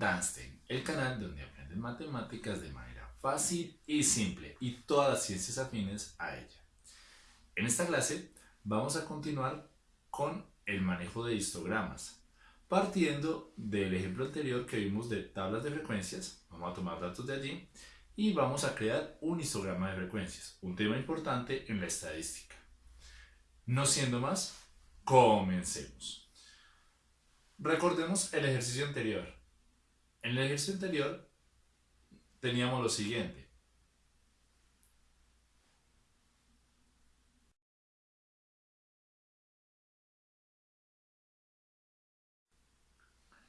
Masten, el canal donde aprenden matemáticas de manera fácil y simple y todas las ciencias afines a ella. En esta clase vamos a continuar con el manejo de histogramas, partiendo del ejemplo anterior que vimos de tablas de frecuencias, vamos a tomar datos de allí y vamos a crear un histograma de frecuencias, un tema importante en la estadística. No siendo más, comencemos. Recordemos el ejercicio anterior. En el ejercicio anterior teníamos lo siguiente.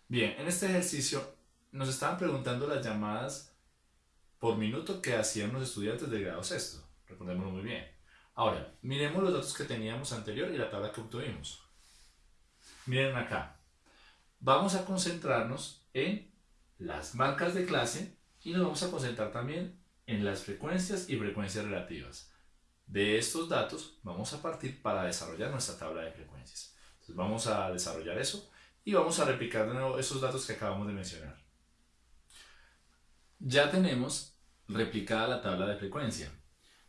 Bien, en este ejercicio nos estaban preguntando las llamadas por minuto que hacían los estudiantes de grado sexto. Recordémoslo muy bien. Ahora, miremos los datos que teníamos anterior y la tabla que obtuvimos. Miren acá vamos a concentrarnos en las marcas de clase y nos vamos a concentrar también en las frecuencias y frecuencias relativas. De estos datos vamos a partir para desarrollar nuestra tabla de frecuencias. Vamos a desarrollar eso y vamos a replicar de nuevo esos datos que acabamos de mencionar. Ya tenemos replicada la tabla de frecuencia.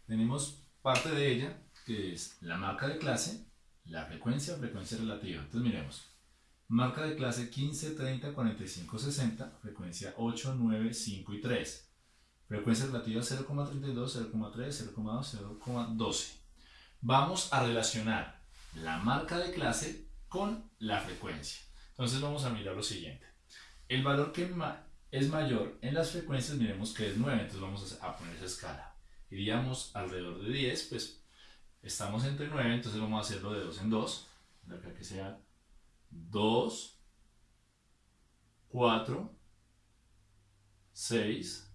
Tenemos parte de ella que es la marca de clase, la frecuencia frecuencia relativa. Entonces miremos. Marca de clase 15, 30, 45, 60, frecuencia 8, 9, 5 y 3. Frecuencia relativa 0,32, 0,3, 0,2, 0,12. Vamos a relacionar la marca de clase con la frecuencia. Entonces vamos a mirar lo siguiente. El valor que es mayor en las frecuencias, miremos que es 9, entonces vamos a poner esa escala. Iríamos alrededor de 10, pues estamos entre 9, entonces vamos a hacerlo de 2 en 2, de acá que sea 2, 4, 6,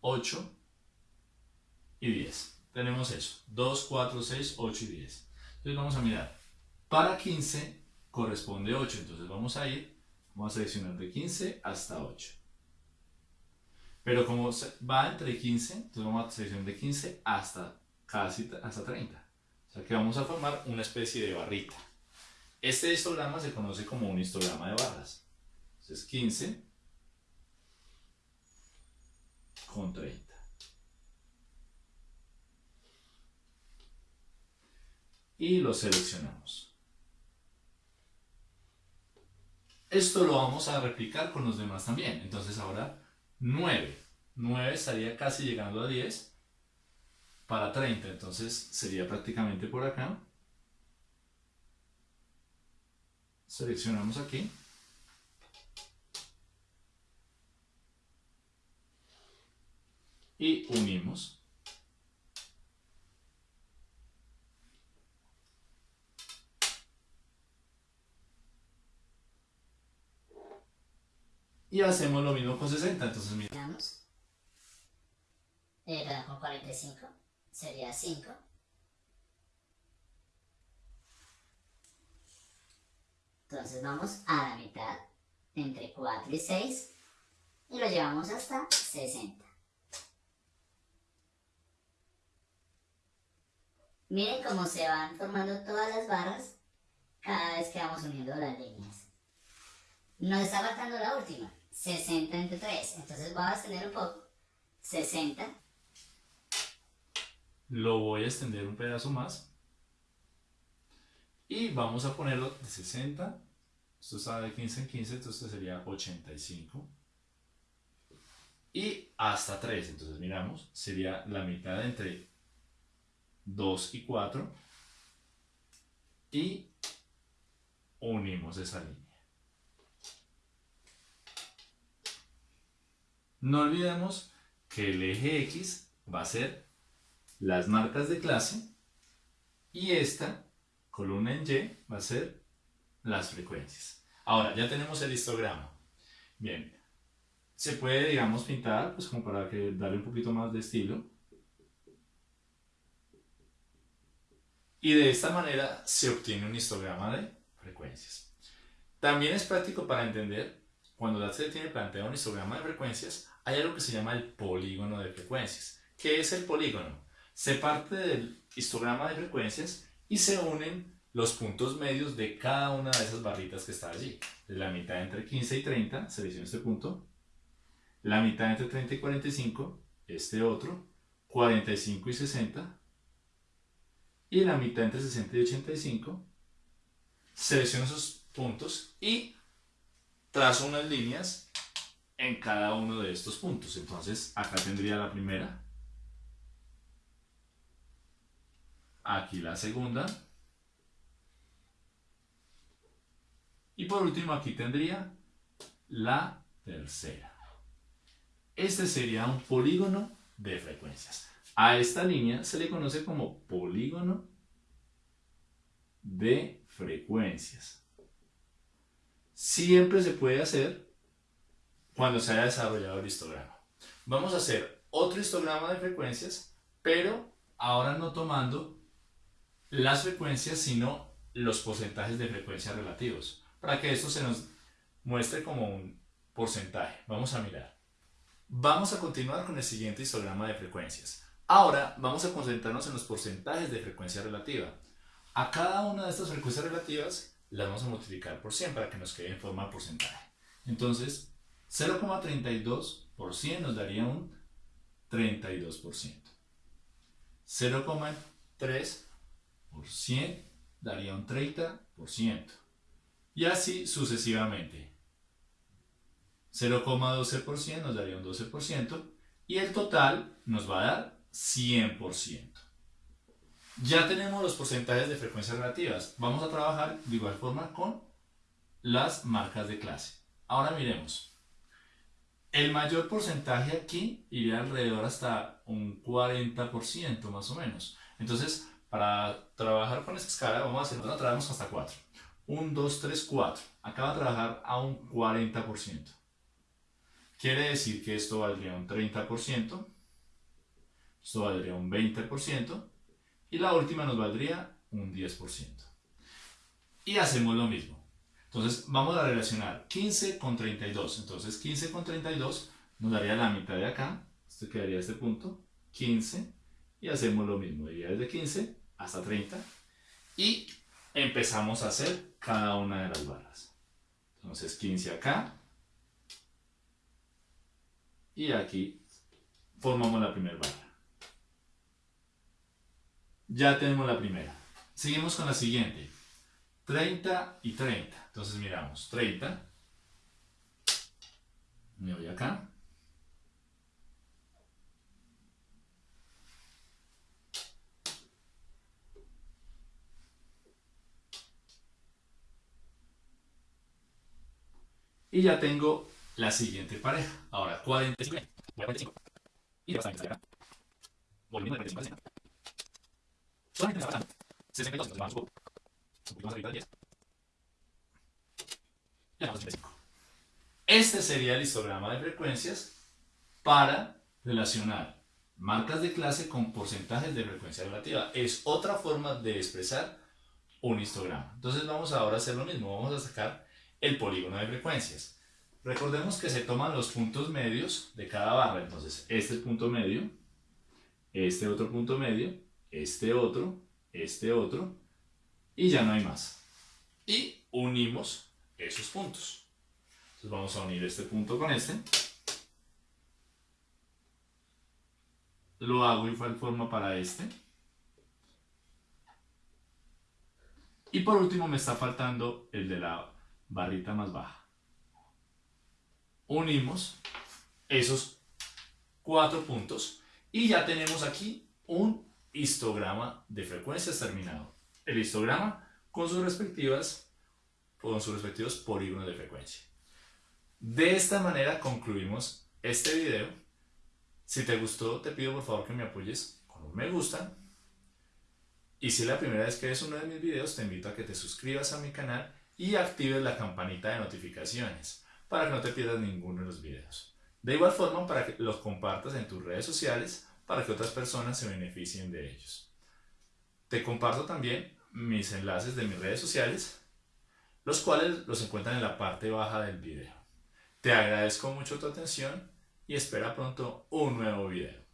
8 y 10. Tenemos eso, 2, 4, 6, 8 y 10. Entonces vamos a mirar, para 15 corresponde 8, entonces vamos a ir, vamos a seleccionar de 15 hasta 8. Pero como va entre 15, entonces vamos a seleccionar de 15 hasta casi hasta 30. O sea que vamos a formar una especie de barrita. Este histograma se conoce como un histograma de barras. Entonces 15 con 30. Y lo seleccionamos. Esto lo vamos a replicar con los demás también. Entonces ahora 9. 9 estaría casi llegando a 10 para 30. Entonces sería prácticamente por acá. Seleccionamos aquí. Y unimos. Y hacemos lo mismo con 60 entonces miramos eh, con 45 sería 5 Entonces vamos a la mitad, entre 4 y 6, y lo llevamos hasta 60. Miren cómo se van formando todas las barras cada vez que vamos uniendo las líneas. Nos está faltando la última, 60 entre 3. Entonces voy a extender un poco. 60. Lo voy a extender un pedazo más. Y vamos a ponerlo de 60, esto está de 15 en 15, entonces sería 85. Y hasta 3, entonces miramos, sería la mitad entre 2 y 4. Y unimos esa línea. No olvidemos que el eje X va a ser las marcas de clase y esta columna en Y va a ser las frecuencias. Ahora, ya tenemos el histograma. Bien, se puede, digamos, pintar, pues como para darle un poquito más de estilo. Y de esta manera se obtiene un histograma de frecuencias. También es práctico para entender, cuando la se tiene planteado un histograma de frecuencias, hay algo que se llama el polígono de frecuencias. ¿Qué es el polígono? Se parte del histograma de frecuencias y se unen los puntos medios de cada una de esas barritas que está allí. La mitad entre 15 y 30, selecciono este punto. La mitad entre 30 y 45, este otro. 45 y 60. Y la mitad entre 60 y 85. Selecciono esos puntos y trazo unas líneas en cada uno de estos puntos. Entonces, acá tendría la primera. Aquí la segunda. Y por último aquí tendría la tercera. Este sería un polígono de frecuencias. A esta línea se le conoce como polígono de frecuencias. Siempre se puede hacer cuando se haya desarrollado el histograma. Vamos a hacer otro histograma de frecuencias, pero ahora no tomando las frecuencias, sino los porcentajes de frecuencias relativos, para que esto se nos muestre como un porcentaje. Vamos a mirar. Vamos a continuar con el siguiente histograma de frecuencias. Ahora vamos a concentrarnos en los porcentajes de frecuencia relativa. A cada una de estas frecuencias relativas las vamos a multiplicar por 100 para que nos quede en forma porcentaje. Entonces, 0,32 por 100 nos daría un 32%. 0,3 por 100 daría un 30%. Y así sucesivamente. 0,12% nos daría un 12% y el total nos va a dar 100%. Ya tenemos los porcentajes de frecuencias relativas. Vamos a trabajar de igual forma con las marcas de clase. Ahora miremos. El mayor porcentaje aquí iría alrededor hasta un 40% más o menos. Entonces, para trabajar con esta escala, vamos a hacer, nosotros trabajamos hasta 4. 1, 2, 3, 4. Acá va a trabajar a un 40%. Quiere decir que esto valdría un 30%, esto valdría un 20% y la última nos valdría un 10%. Y hacemos lo mismo. Entonces vamos a relacionar 15 con 32. Entonces 15 con 32 nos daría la mitad de acá. Esto quedaría este punto. 15. Y hacemos lo mismo. Iría desde 15 hasta 30. Y empezamos a hacer cada una de las barras. Entonces 15 acá. Y aquí formamos la primera barra. Ya tenemos la primera. Seguimos con la siguiente. 30 y 30. Entonces miramos. 30. Me voy acá. Y ya tengo la siguiente pareja. Ahora 45. Voy a 45. Y ya está acá. Volvemos de 45 a 60. Solamente me está pasando 62, entonces vamos un poquito más arriba de 10. Y a 85. Este sería el histograma de frecuencias para relacionar marcas de clase con porcentajes de frecuencia relativa. Es otra forma de expresar un histograma. Entonces vamos ahora a hacer lo mismo. Vamos a sacar el polígono de frecuencias. Recordemos que se toman los puntos medios de cada barra. Entonces este punto medio, este otro punto medio este otro, este otro, y ya no hay más. Y unimos esos puntos. Entonces vamos a unir este punto con este. Lo hago igual forma para este. Y por último me está faltando el de la barrita más baja. Unimos esos cuatro puntos y ya tenemos aquí un histograma de frecuencias terminado. El histograma con sus respectivas con sus respectivos polígonos de frecuencia. De esta manera concluimos este video. Si te gustó, te pido por favor que me apoyes con un me gusta. Y si es la primera vez que ves uno de mis videos, te invito a que te suscribas a mi canal y actives la campanita de notificaciones para que no te pierdas ninguno de los videos. De igual forma, para que los compartas en tus redes sociales para que otras personas se beneficien de ellos. Te comparto también mis enlaces de mis redes sociales, los cuales los encuentran en la parte baja del video. Te agradezco mucho tu atención y espera pronto un nuevo video.